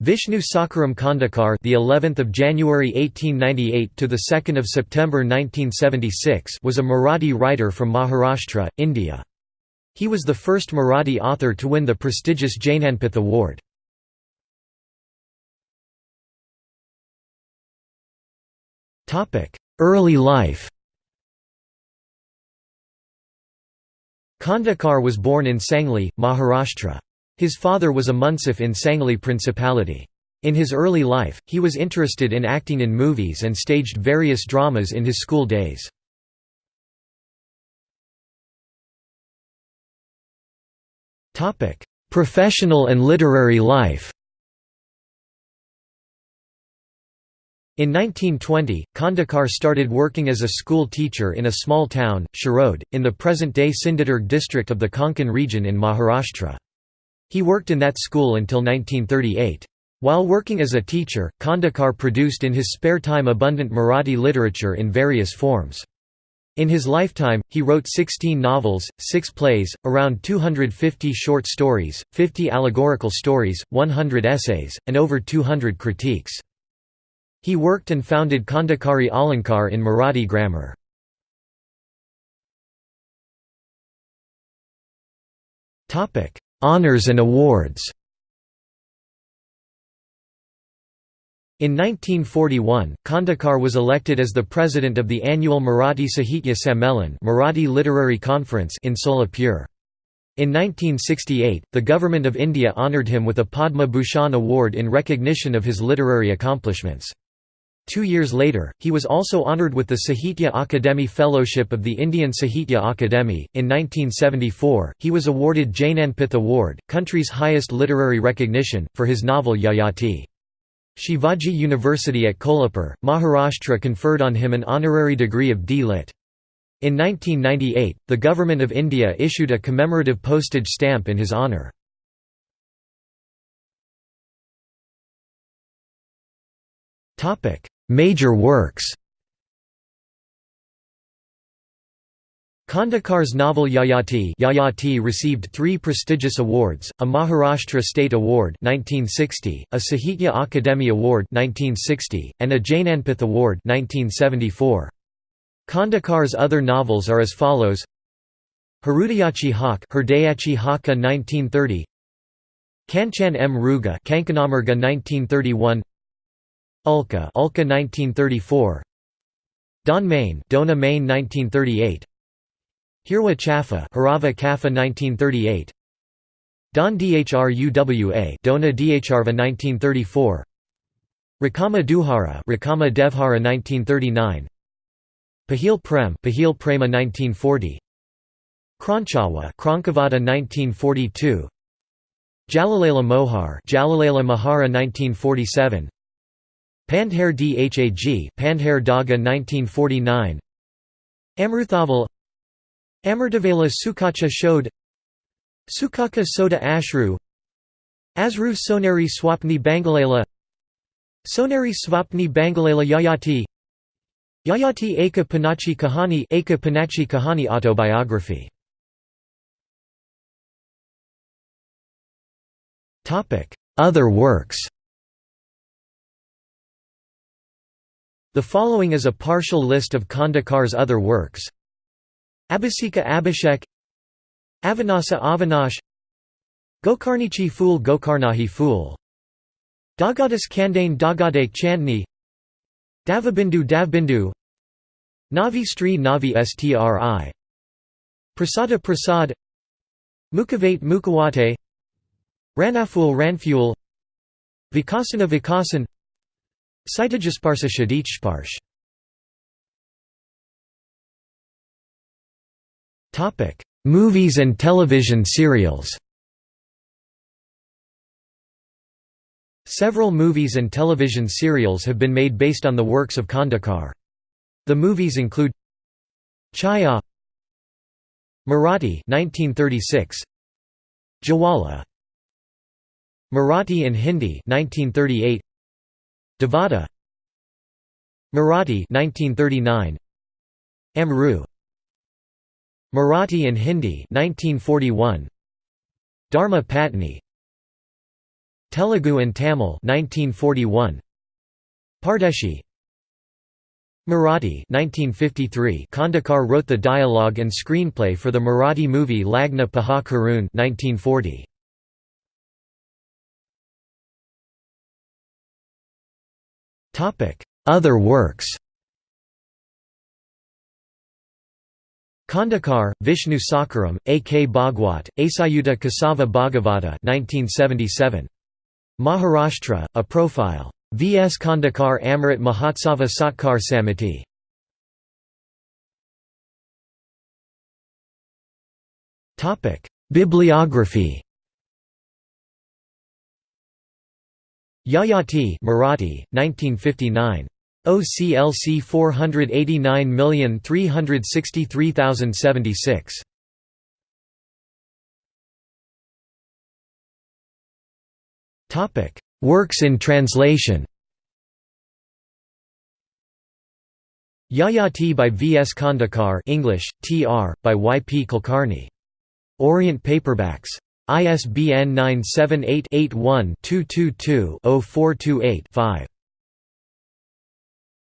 Vishnu Sakharam Khandekar, the 11th of January 1898 to the 2nd of September 1976, was a Marathi writer from Maharashtra, India. He was the first Marathi author to win the prestigious Jnanpith Award. Topic: Early life. Khandekar was born in Sangli, Maharashtra. His father was a munsif in Sangli Principality. In his early life, he was interested in acting in movies and staged various dramas in his school days. Professional and literary life In 1920, Khandekar started working as a school teacher in a small town, Shirode, in the present-day Sindhudurg district of the Konkan region in Maharashtra. He worked in that school until 1938. While working as a teacher, Khandekar produced in his spare time abundant Marathi literature in various forms. In his lifetime, he wrote 16 novels, 6 plays, around 250 short stories, 50 allegorical stories, 100 essays, and over 200 critiques. He worked and founded Khandekari Alankar in Marathi grammar. Honours and awards In 1941, Khandekar was elected as the president of the annual Marathi Sahitya Sammelan Marathi Literary Conference in Solapur. In 1968, the Government of India honoured him with a Padma Bhushan award in recognition of his literary accomplishments. Two years later, he was also honoured with the Sahitya Akademi Fellowship of the Indian Sahitya Akademi. In 1974, he was awarded Jnanpith Award, country's highest literary recognition, for his novel Yayati. Shivaji University at Kolhapur, Maharashtra conferred on him an honorary degree of D.Lit. In 1998, the Government of India issued a commemorative postage stamp in his honour. Major works Khandekar's novel Yayati, Yayati received three prestigious awards, a Maharashtra State Award 1960, a Sahitya Akademi Award 1960, and a Jnanpith Award 1974. Khandekar's other novels are as follows Harudayachi Hawk Herdayachi Haka 1930 Kanchan M. Ruga 1931 Ulka Ulka 1934 Don Main Dona Main 1938 Hirwa Chaffa Harava Kaffa 1938 Don Dhruwa Dona Dhrva 1934 Rakama Duhara Rakama Devhara 1939 Pahil Prem Pahil Prema 1940 Kranchawa Krankavada 1942 Jalalela Mohar Jalalela Mahara 1947 Pandher Dhag Pandher Daga 1949 Amruthaval. Amrutavala Sukacha Shode Sukaka Soda Ashru. Asru Sonari Swapni Bangalela. Sonari Swapni Bangalela Yayati. Yayati Eka Panachi Kahani Eka Panachi Kahani autobiography. Other works The following is a partial list of Khandekar's other works. Abhisika Abhishek Avanasa Avinash Gokarnichi Fool Gokarnahi Fool Dagadas Kandane Dagade Chandni Davabindu Davbindu Navi Stri Navi Stri Prasada Prasad Mukhavate Mukawate Ranaful Ranfuel Vikasana Vikasan Saitajasparsa Shadich Movies and television serials. Several movies and television serials have been made based on the works of Khandekar. The movies include Chaya Marathi 1936 Jawala Marathi and Hindi 1938 Devada Marathi 1939 Amru Marathi and Hindi 1941 Dharma Patni Telugu and Tamil 1941 Pardeshi Marathi 1953 Khandekar wrote the dialogue and screenplay for the Marathi movie Lagna Paha Karun 1940 Other works Khandekar, Vishnu Sakharam, A. K. Bhagwat, Asayuta Kasava Bhagavata 1977. Maharashtra, A Profile. V. S. Khandekar Amrit Mahotsava Satkar Samiti. Bibliography Yayati Marathi, 1959. OCLC 489363076. Topic: Works in translation. Yayati by V. S. Khandekar English, T.R., by Y. P. Kulkarni. Orient Paperbacks. ISBN 978 81 222 0428 5.